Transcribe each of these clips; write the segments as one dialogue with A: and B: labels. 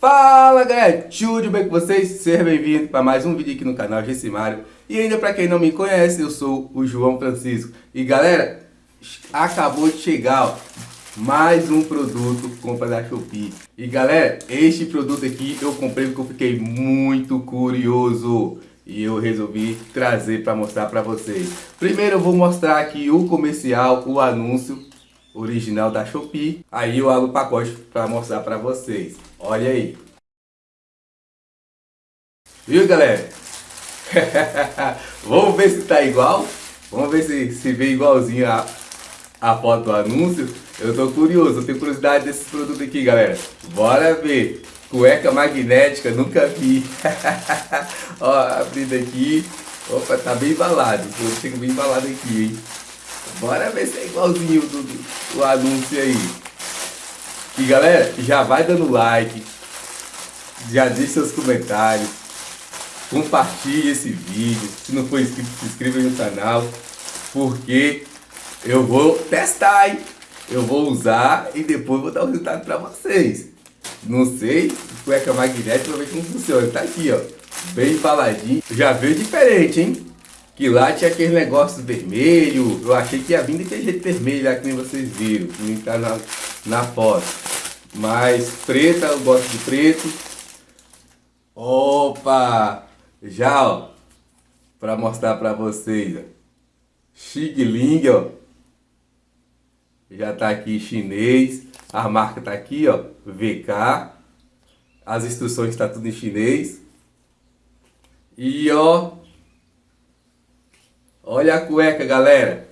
A: Fala galera, tudo bem com vocês? Seja bem-vindo para mais um vídeo aqui no canal Gessimário E ainda para quem não me conhece, eu sou o João Francisco E galera, acabou de chegar ó, mais um produto compra da Shopee E galera, este produto aqui eu comprei porque eu fiquei muito curioso e eu resolvi trazer para mostrar para vocês. Primeiro eu vou mostrar aqui o comercial, o anúncio original da Shopee. Aí eu abro o pacote para mostrar para vocês. Olha aí. Viu, galera? Vamos ver se tá igual. Vamos ver se, se vê igualzinho a, a foto do anúncio. Eu tô curioso, eu tenho curiosidade desse produto aqui, galera. Bora ver. Cueca magnética, nunca vi. Ó, abrindo aqui. Opa, tá bem embalado. Eu tenho bem embalado aqui, hein? Bora ver se é igualzinho do, do, anúncio aí. E galera, já vai dando like, já deixe seus comentários, compartilhe esse vídeo. Se não for inscrito, se inscreva no canal, porque eu vou testar, hein? Eu vou usar e depois vou dar o resultado para vocês. Não sei, cueca magnética, vou ver como funciona. Tá aqui, ó, bem embaladinho. Já veio diferente, hein? Que lá tinha aquele negócio vermelho. Eu achei que ia vir daquele jeito vermelho lá que nem vocês viram. Que nem tá na, na foto. Mas preta, eu gosto de preto. Opa! Já, ó. Pra mostrar pra vocês, ó. Xigling, ó. Já tá aqui chinês. A marca tá aqui, ó. VK. As instruções tá tudo em chinês. E, ó. Olha a cueca, galera.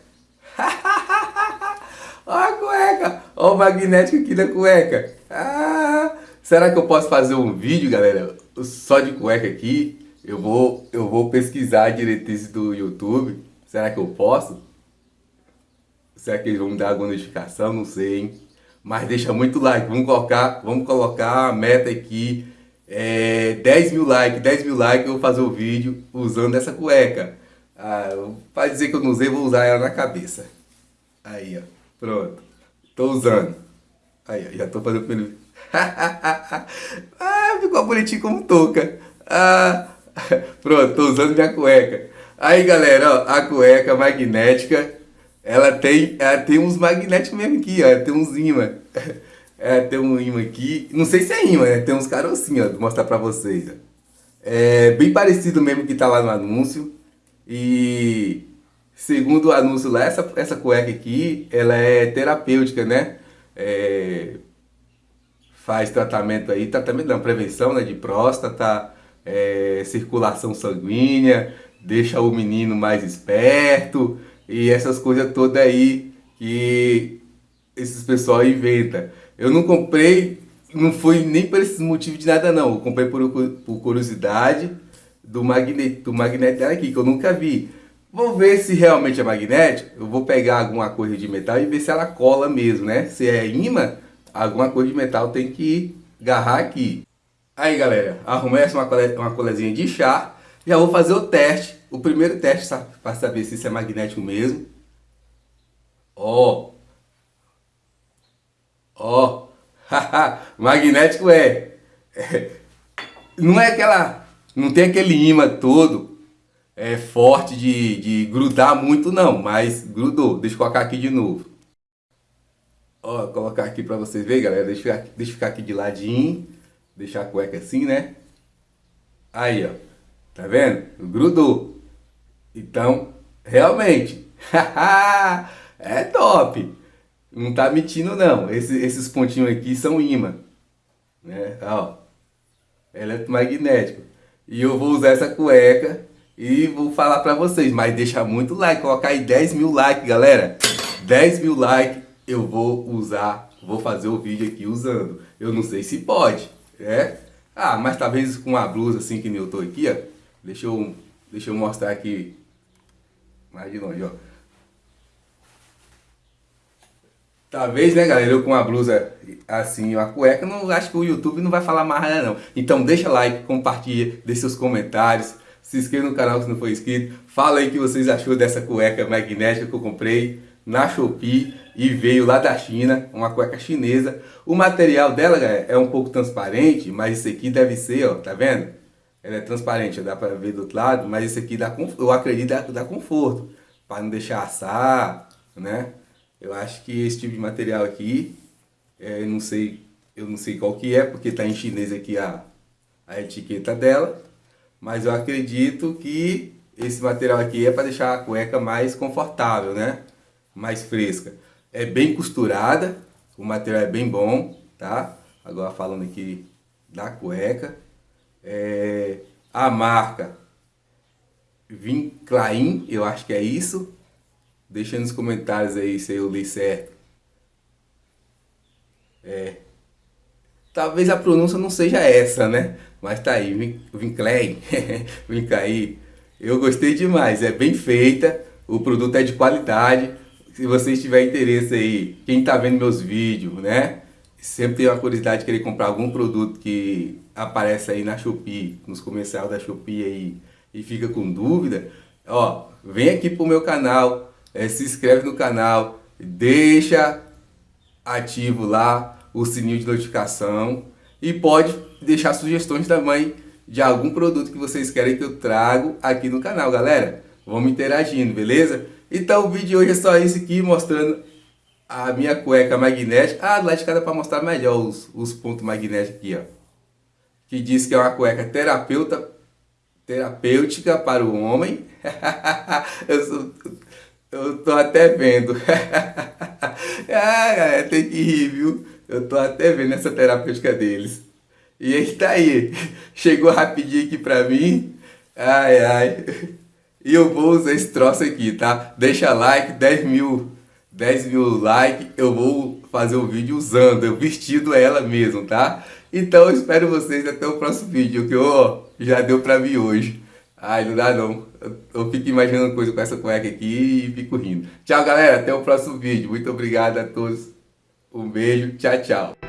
A: Olha a cueca. Olha o magnético aqui da cueca. Ah, será que eu posso fazer um vídeo, galera, só de cueca aqui? Eu vou, eu vou pesquisar a diretriz do YouTube. Será que eu posso? Será que eles vão me dar alguma notificação? Não sei, hein? Mas deixa muito like. Vamos colocar, vamos colocar a meta aqui. É, 10 mil likes. 10 mil likes eu vou fazer o vídeo usando essa cueca. Ah, para dizer que eu não usei, vou usar ela na cabeça. Aí, ó. Pronto. Tô usando. Aí, ó. Já tô fazendo o primeiro ah, ficou bonitinho como touca. Ah, pronto, tô usando minha cueca. Aí, galera, ó, a cueca magnética, ela tem, ela tem uns magnéticos mesmo aqui, ó. Tem uns imã. É, tem um imã aqui. Não sei se é imã, né? Tem uns carocinhos, ó. Vou mostrar pra vocês, ó. É bem parecido mesmo que tá lá no anúncio. E segundo o anúncio lá, essa, essa cueca aqui, ela é terapêutica, né? É, faz tratamento aí, tratamento não, prevenção né, de próstata, é, circulação sanguínea, deixa o menino mais esperto e essas coisas todas aí que esses pessoal inventa. Eu não comprei, não foi nem por esse motivo de nada não, eu comprei por, por curiosidade, do magnético, do magnético aqui, que eu nunca vi. Vou ver se realmente é magnético. Eu vou pegar alguma coisa de metal e ver se ela cola mesmo, né? Se é imã, alguma coisa de metal tem que agarrar aqui. Aí, galera, arrumei essa uma, cole, uma colezinha de chá. Já vou fazer o teste. O primeiro teste para saber se isso é magnético mesmo. Ó. Ó. magnético é. é. Não é aquela não tem aquele imã todo é, forte de, de grudar muito não, mas grudou. Deixa eu colocar aqui de novo. Ó, colocar aqui pra vocês verem, galera. Deixa eu, deixa eu ficar aqui de ladinho. Deixar a cueca assim, né? Aí, ó. Tá vendo? Grudou. Então, realmente. é top. Não tá mentindo não. Esse, esses pontinhos aqui são imã. Né? Ó. Eletromagnético. E eu vou usar essa cueca e vou falar pra vocês. Mas deixa muito like, colocar aí 10 mil likes, galera. 10 mil likes eu vou usar, vou fazer o vídeo aqui usando. Eu não sei se pode, é? Ah, mas talvez com uma blusa assim que eu tô aqui, ó. Deixa eu, deixa eu mostrar aqui mais de longe, ó. Talvez, né, galera, eu com uma blusa assim, uma cueca, não acho que o YouTube não vai falar mais nada não. Então deixa like, compartilha, deixe seus comentários, se inscreva no canal se não for inscrito. Fala aí o que vocês achou dessa cueca magnética que eu comprei na Shopee e veio lá da China, uma cueca chinesa. O material dela galera, é um pouco transparente, mas esse aqui deve ser, ó, tá vendo? Ela é transparente, dá pra ver do outro lado, mas esse aqui dá, eu acredito dá, dá conforto, para não deixar assar, né? Eu acho que esse tipo de material aqui, é, não sei, eu não sei qual que é, porque tá em chinês aqui a, a etiqueta dela, mas eu acredito que esse material aqui é para deixar a cueca mais confortável, né? Mais fresca. É bem costurada, o material é bem bom, tá? Agora falando aqui da cueca. É, a marca Vinclain, eu acho que é isso. Deixa nos comentários aí se eu li certo. É. Talvez a pronúncia não seja essa, né? Mas tá aí, Vinclain, Vinclain. Eu gostei demais, é bem feita, o produto é de qualidade. Se vocês tiverem interesse aí, quem tá vendo meus vídeos, né? Sempre tem uma curiosidade de querer comprar algum produto que aparece aí na Shopee, nos comerciais da Shopee aí, e fica com dúvida, ó, vem aqui pro meu canal, é, se inscreve no canal, deixa ativo lá o sininho de notificação e pode deixar sugestões também de algum produto que vocês querem que eu trago aqui no canal, galera. Vamos interagindo, beleza? Então o vídeo de hoje é só esse aqui, mostrando a minha cueca magnética. Ah, lá de cada para mostrar melhor os, os pontos magnéticos aqui, ó. Que diz que é uma cueca terapeuta, terapêutica para o homem. eu, sou, eu tô até vendo. ah, galera, tem que rir, viu? Eu tô até vendo essa terapêutica deles. E ele tá aí. Chegou rapidinho aqui pra mim. Ai, ai. E eu vou usar esse troço aqui, tá? Deixa like, 10 mil, 10 mil likes. Eu vou fazer o um vídeo usando, eu vestido ela mesmo, tá? Então eu espero vocês até o próximo vídeo, que ó, já deu pra mim hoje. Ai, não dá não. Eu, eu fico imaginando coisa com essa cueca aqui e fico rindo. Tchau, galera. Até o próximo vídeo. Muito obrigado a todos. Um beijo. Tchau, tchau.